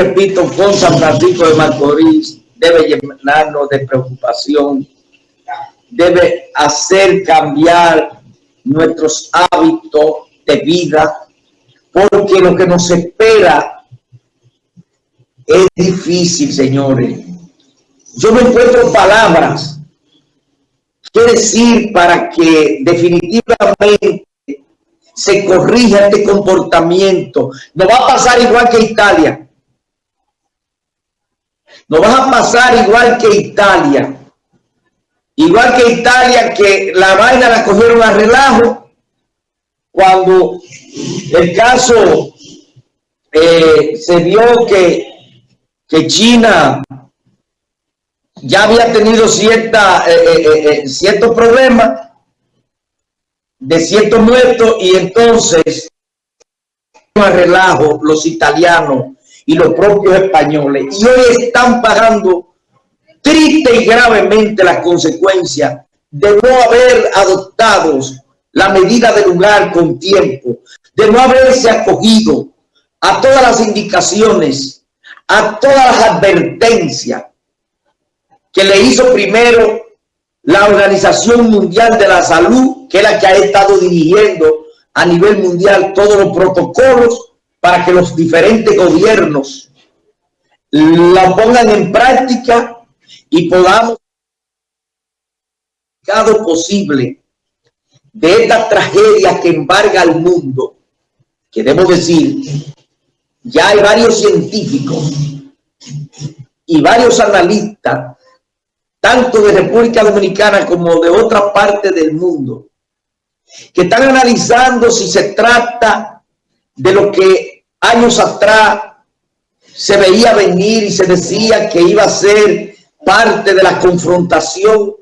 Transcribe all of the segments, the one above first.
repito, con San Francisco de Macorís debe llenarnos de preocupación, debe hacer cambiar nuestros hábitos de vida, porque lo que nos espera es difícil, señores. Yo no encuentro palabras que decir para que definitivamente se corrija este comportamiento. No va a pasar igual que Italia. No va a pasar igual que Italia. Igual que Italia, que la vaina la cogieron a relajo cuando el caso eh, se vio que, que China ya había tenido cierta, eh, eh, ciertos problemas de ciertos muertos y entonces a relajo los italianos y los propios españoles y hoy están pagando triste y gravemente las consecuencias de no haber adoptado la medida de lugar con tiempo, de no haberse acogido a todas las indicaciones, a todas las advertencias que le hizo primero la Organización Mundial de la Salud, que es la que ha estado dirigiendo a nivel mundial todos los protocolos para que los diferentes gobiernos la pongan en práctica y podamos posible de esta tragedia que embarga al mundo, queremos decir, ya hay varios científicos y varios analistas tanto de República Dominicana como de otra parte del mundo, que están analizando si se trata de lo que años atrás se veía venir y se decía que iba a ser parte de la confrontación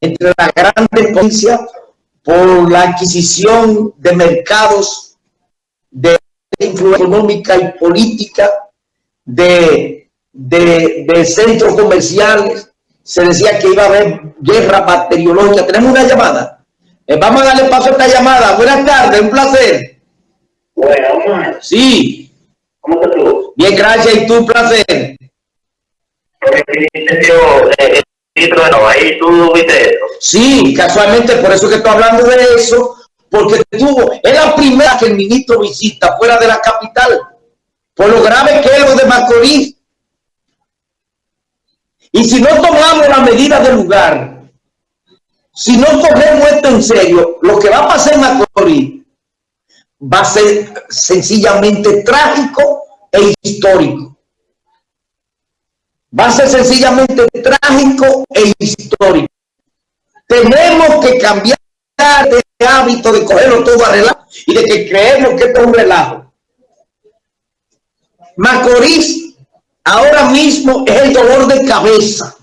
entre las grandes potencias por la adquisición de mercados de influencia económica y política, de, de, de centros comerciales, se decía que iba a haber guerra bacteriológica. Tenemos una llamada. Eh, vamos a darle paso a esta llamada. Buenas tardes, un placer. Bueno, Sí. ¿Cómo estás tú? Bien, gracias. ¿Y tú, placer? Ahí tú viste eso. Sí, casualmente, por eso que estoy hablando de eso, porque tuvo, es la primera que el ministro visita fuera de la capital, por lo grave que es lo de Macorís, y si no tomamos la medida del lugar, si no cogemos esto en serio, lo que va a pasar en Macorís va a ser sencillamente trágico e histórico. Va a ser sencillamente trágico e histórico. Tenemos que cambiar de hábito de cogerlo todo a relajo y de que creemos que esto es un relajo. Macorís ahora mismo es el dolor de cabeza.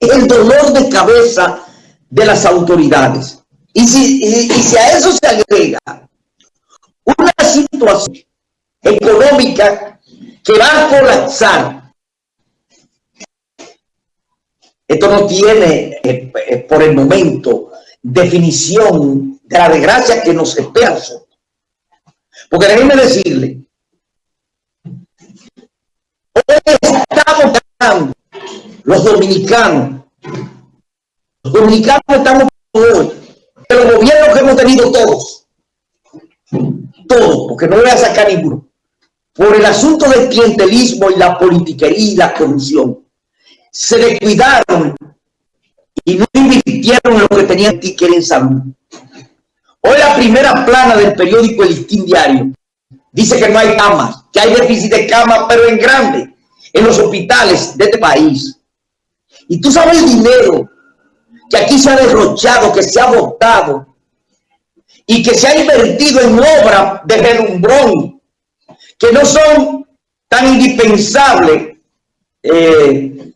El dolor de cabeza de las autoridades. Y si, y, si a eso se agrega una situación económica que va a colapsar, esto no tiene eh, eh, por el momento definición de la desgracia que nos espera. Porque déjenme decirle estamos ganando los dominicanos. Los dominicanos estamos hoy. De los gobiernos que hemos tenido todos. Todos, porque no voy a sacar ninguno. Por el asunto del clientelismo y la politiquería y la corrupción. Se descuidaron y no invirtieron en lo que tenían que en salud. Hoy la primera plana del periódico El Listín Diario dice que no hay camas, que hay déficit de camas, pero en grande en los hospitales de este país. Y tú sabes el dinero que aquí se ha derrochado, que se ha votado y que se ha invertido en obras de relumbrón que no son tan indispensables, eh,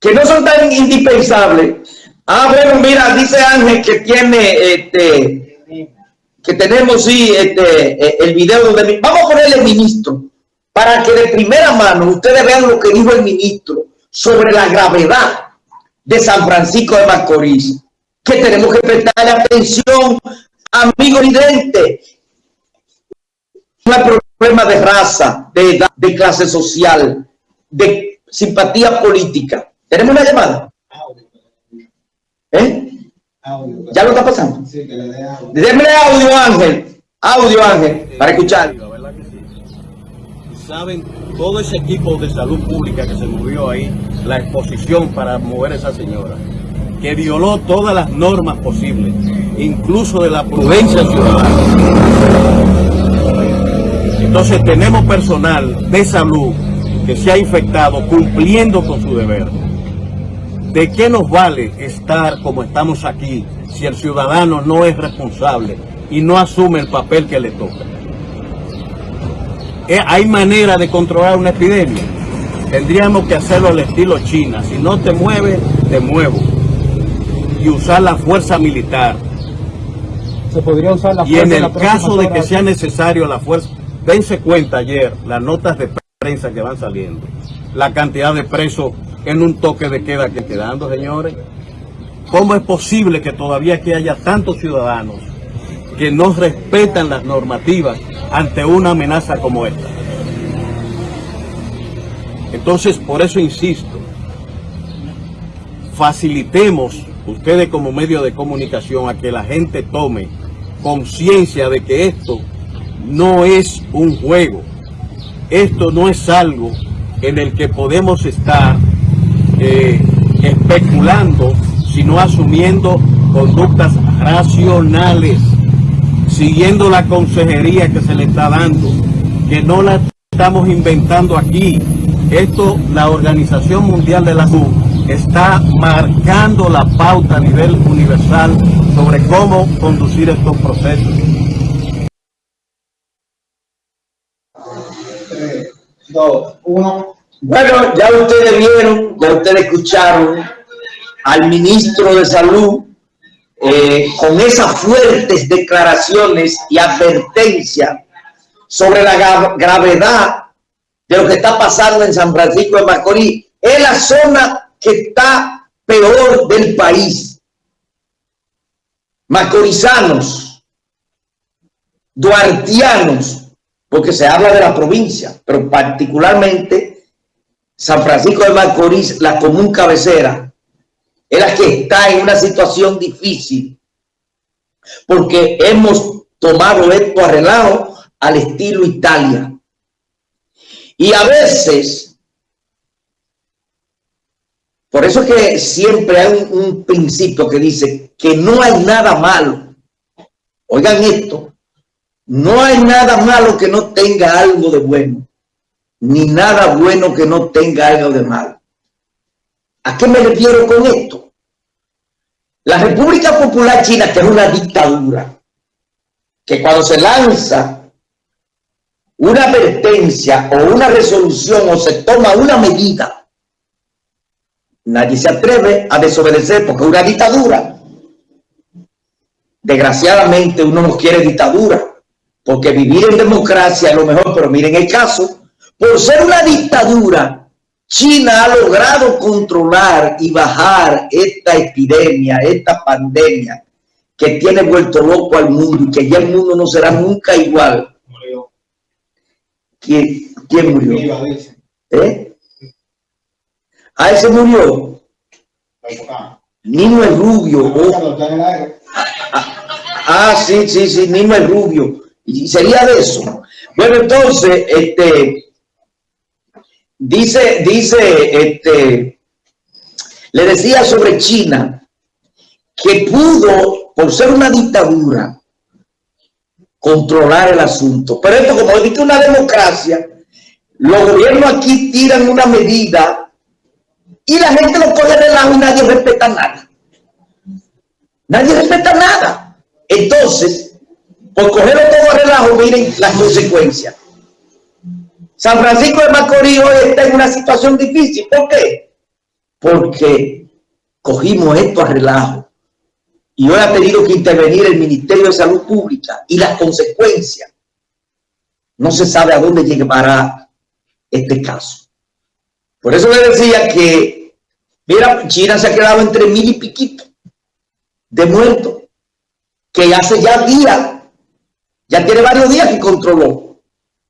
que no son tan indispensables. Ah, bueno, mira, dice Ángel que tiene, este, que tenemos, sí, este, eh, el video donde, vamos a ponerle ministro, para que de primera mano ustedes vean lo que dijo el ministro sobre la gravedad de San Francisco de Macorís, que tenemos que prestarle atención, amigo evidente. No hay problema problema de raza, de edad, de clase social, de simpatía política. ¿Tenemos una llamada? ¿Eh? ¿Ya lo está pasando? Sí, que le dé audio. Démele audio, Ángel. Audio, Ángel, para escuchar. Saben, todo ese equipo de salud pública que se movió ahí, la exposición para mover a esa señora, que violó todas las normas posibles, incluso de la prudencia ciudadana. Entonces tenemos personal de salud que se ha infectado cumpliendo con su deber. ¿De qué nos vale estar como estamos aquí si el ciudadano no es responsable y no asume el papel que le toca? Eh, ¿Hay manera de controlar una epidemia? Tendríamos que hacerlo al estilo China. Si no te mueves, te muevo. Y usar la fuerza militar. Se podría usar la fuerza Y en el caso de que sea necesario la fuerza, dense cuenta ayer las notas de prensa que van saliendo. La cantidad de presos en un toque de queda que quedando, señores. ¿Cómo es posible que todavía aquí haya tantos ciudadanos que no respetan las normativas ante una amenaza como esta? Entonces, por eso insisto, facilitemos ustedes como medio de comunicación a que la gente tome conciencia de que esto no es un juego, esto no es algo en el que podemos estar eh, especulando, sino asumiendo conductas racionales, siguiendo la consejería que se le está dando, que no la estamos inventando aquí. Esto, la Organización Mundial de la Salud está marcando la pauta a nivel universal sobre cómo conducir estos procesos. Bueno, ya ustedes vieron, ya ustedes escucharon al ministro de Salud eh, con esas fuertes declaraciones y advertencias sobre la gravedad de lo que está pasando en San Francisco de Macorís. Es la zona que está peor del país. Macorizanos, duartianos, porque se habla de la provincia, pero particularmente San Francisco de Macorís, la común cabecera, es la que está en una situación difícil porque hemos tomado esto a relajo al estilo Italia. Y a veces, por eso es que siempre hay un, un principio que dice que no hay nada malo. Oigan esto, no hay nada malo que no tenga algo de bueno ni nada bueno que no tenga algo de malo. ¿A qué me refiero con esto? La República Popular China, que es una dictadura, que cuando se lanza una advertencia o una resolución o se toma una medida, nadie se atreve a desobedecer porque es una dictadura. Desgraciadamente uno no quiere dictadura, porque vivir en democracia es lo mejor, pero miren el caso, por ser una dictadura, China ha logrado controlar y bajar esta epidemia, esta pandemia que tiene vuelto loco al mundo y que ya el mundo no será nunca igual. Murió. ¿Quién, murió? ¿Eh? ¿A ese murió? Nino el Rubio. Ah, ah, sí, sí, sí, Nino el Rubio. Y sería de eso. Bueno, entonces, este, Dice, dice, este, le decía sobre China que pudo, por ser una dictadura, controlar el asunto. Pero esto, como dice una democracia, los gobiernos aquí tiran una medida y la gente lo coge de lado y nadie respeta nada. Nadie respeta nada. Entonces, por cogerlo todo a relajo, miren las consecuencias. San Francisco de Macorís hoy está en una situación difícil. ¿Por qué? Porque cogimos esto a relajo. Y hoy ha tenido que intervenir el Ministerio de Salud Pública y las consecuencias. No se sabe a dónde llegará este caso. Por eso le decía que, mira, China se ha quedado entre mil y piquito de muertos, que hace ya días, ya tiene varios días que controló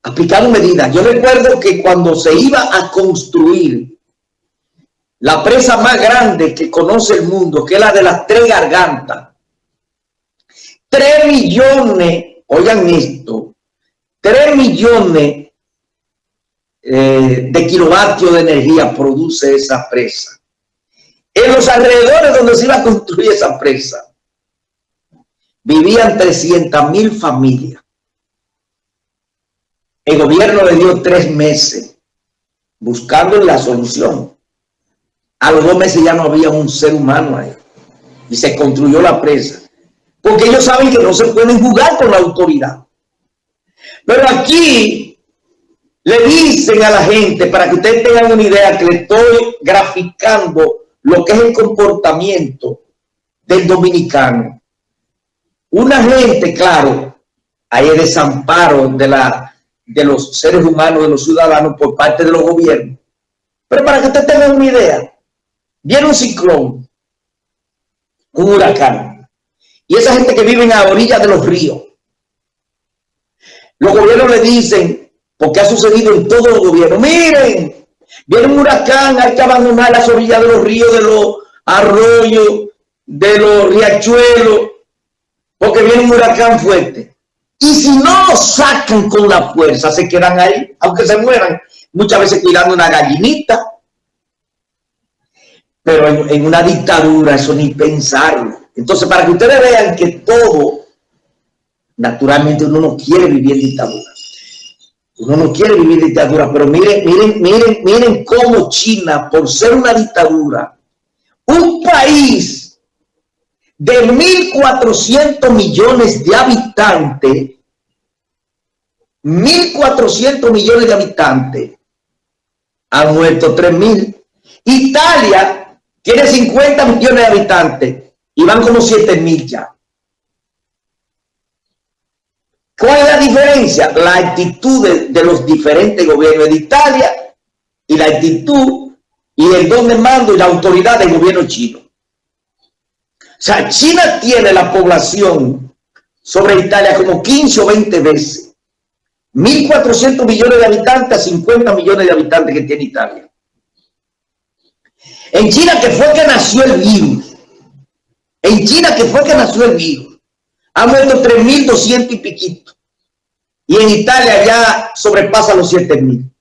aplicando medidas. Yo recuerdo que cuando se iba a construir la presa más grande que conoce el mundo, que es la de las tres gargantas, tres millones, oigan esto, tres millones eh, de kilovatios de energía produce esa presa. En los alrededores donde se iba a construir esa presa, vivían 300 mil familias. El gobierno le dio tres meses buscando la solución. A los dos meses ya no había un ser humano ahí. Y se construyó la presa. Porque ellos saben que no se pueden jugar con la autoridad. Pero aquí le dicen a la gente, para que ustedes tengan una idea, que le estoy graficando lo que es el comportamiento del dominicano. Una gente, claro, hay desamparo de, la, de los seres humanos, de los ciudadanos por parte de los gobiernos. Pero para que ustedes tengan una idea, viene un ciclón, un huracán, y esa gente que vive a orillas de los ríos, los gobiernos le dicen, porque ha sucedido en todos los gobiernos, miren, Viene un huracán, hay que abandonar las orillas de los ríos, de los arroyos, de los riachuelos, porque viene un huracán fuerte. Y si no lo sacan con la fuerza, se quedan ahí, aunque se mueran, muchas veces cuidando una gallinita. Pero en, en una dictadura eso ni pensarlo. Entonces, para que ustedes vean que todo, naturalmente uno no quiere vivir en dictadura. Uno no quiere vivir dictadura, pero miren, miren, miren, miren cómo China, por ser una dictadura, un país de 1.400 millones de habitantes, 1.400 millones de habitantes, han muerto 3.000. Italia tiene 50 millones de habitantes y van como 7.000 ya. ¿Cuál es la diferencia? La actitud de, los diferentes gobiernos de Italia y la actitud y el don de mando y la autoridad del gobierno chino. O sea, China tiene la población sobre Italia como 15 o 20 veces. 1.400 millones de habitantes a 50 millones de habitantes que tiene Italia. En China que fue que nació el virus. En China que fue que nació el virus ha muerto 3.200 y piquito. Y en Italia ya sobrepasa los 7.000.